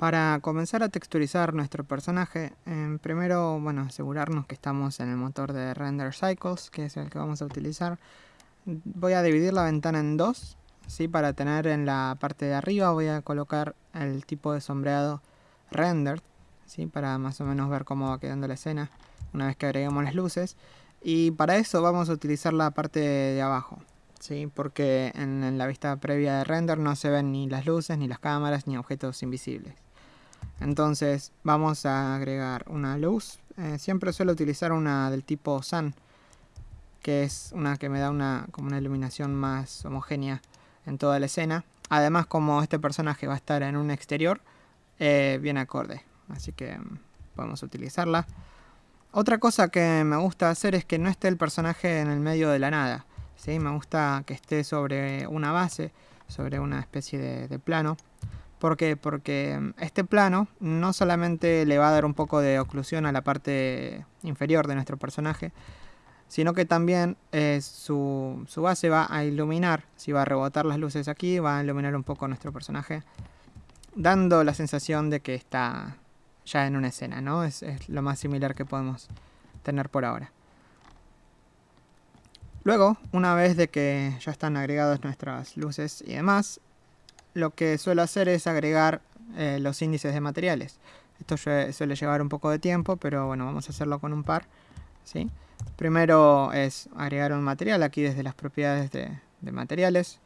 Para comenzar a texturizar nuestro personaje, primero, bueno, asegurarnos que estamos en el motor de Render Cycles, que es el que vamos a utilizar. Voy a dividir la ventana en dos, ¿sí? Para tener en la parte de arriba voy a colocar el tipo de sombreado Rendered, ¿sí? Para más o menos ver cómo va quedando la escena una vez que agreguemos las luces. Y para eso vamos a utilizar la parte de abajo, ¿sí? Porque en la vista previa de render no se ven ni las luces, ni las cámaras, ni objetos invisibles. Entonces vamos a agregar una luz. Eh, siempre suelo utilizar una del tipo Sun, que es una que me da una, como una iluminación más homogénea en toda la escena. Además, como este personaje va a estar en un exterior, eh, viene acorde. Así que mm, podemos utilizarla. Otra cosa que me gusta hacer es que no esté el personaje en el medio de la nada. ¿sí? Me gusta que esté sobre una base, sobre una especie de plano. ¿Por qué? Porque mm, este plano no solamente le va a dar un poco de oclusión a la parte inferior de nuestro personaje, sino que también eh, su, base va a iluminar, si va a rebotar las luces aquí, va a iluminar un poco nuestro personaje, dando la sensación de que está ya en una escena, ¿no? Es, es lo más similar que podemos tener por ahora. Luego, una vez de que ya están agregadas nuestras luces y demás, lo que suelo hacer es agregar eh, los índices de materiales. Esto suele llevar un poco de tiempo, pero bueno, vamos a hacerlo con un par. Primero es agregar un material aquí desde las propiedades de, materiales.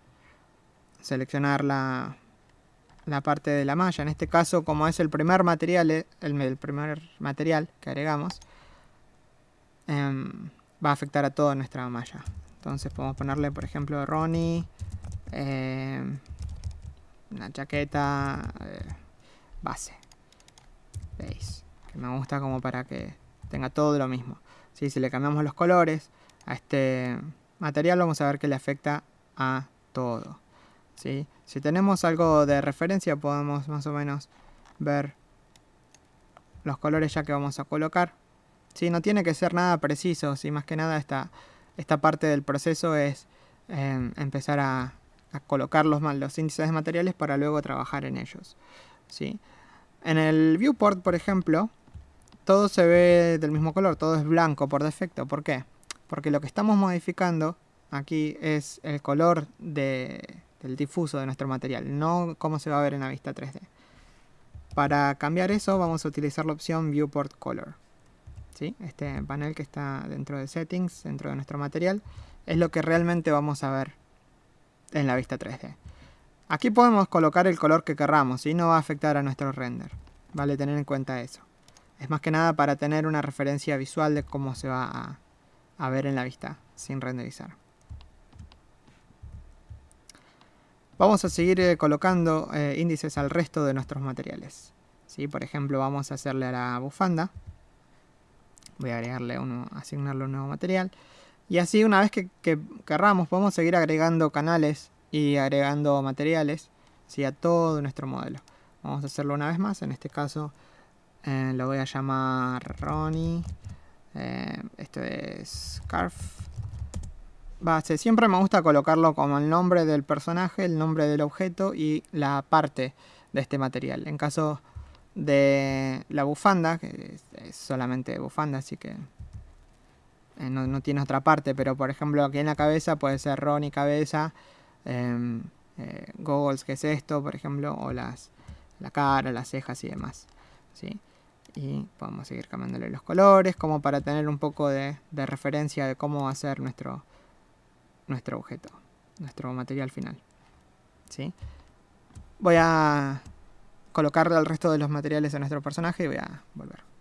Seleccionar la, parte de la malla. En este caso, como es el primer material, eh, el, primer material que agregamos, em, va a afectar a toda nuestra malla. Entonces podemos ponerle, por ejemplo, Ronnie. Em, una chaqueta eh, base. ¿Veis? Que me gusta como para que tenga todo lo mismo. Si le cambiamos los colores a este material vamos a ver que le afecta a todo. ¿sí? Si tenemos algo de referencia podemos más o menos ver los colores ya que vamos a colocar. ¿sí? No tiene que ser nada preciso, ¿sí? más que nada esta, esta parte del proceso es eh, empezar a, a colocar los, índices de materiales para luego trabajar en ellos. ¿sí? En el viewport, por ejemplo, todo se ve del mismo color, todo es blanco por defecto. ¿Por qué? Porque lo que estamos modificando aquí es el color de, del difuso de nuestro material, no cómo se va a ver en la vista 3D. Para cambiar eso vamos a utilizar la opción Viewport Color. ¿Sí? Este panel que está dentro de Settings, dentro de nuestro material, es lo que realmente vamos a ver en la vista 3D. Aquí podemos colocar el color que querramos y no va a afectar a nuestro render. Vale tener en cuenta eso. Es más que nada para tener una referencia visual de cómo se va a, ver en la vista sin renderizar. Vamos a seguir eh, colocando eh, índices al resto de nuestros materiales. ¿Sí? Por ejemplo, vamos a hacerle a la bufanda. Voy a agregarle uno, asignarle un nuevo material. Y así una vez que, querramos podemos seguir agregando canales y agregando materiales a todo nuestro modelo. Vamos a hacerlo una vez más, en este caso eh, lo voy a llamar Ronnie. Eh, esto es Scarf. Base. Siempre me gusta colocarlo como el nombre del personaje, el nombre del objeto y la parte de este material. En caso de la bufanda, que es solamente bufanda, así que eh, no, tiene otra parte, pero por ejemplo aquí en la cabeza puede ser Ronnie cabeza, eh, eh, goggles que es esto, por ejemplo, o las, la cara, las cejas y demás. ¿sí? Y podemos seguir cambiándole los colores como para tener un poco de, referencia de cómo va a ser nuestro, nuestro objeto, nuestro material final. ¿sí? Voy a colocarle al resto de los materiales a nuestro personaje y voy a volver.